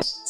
Bye.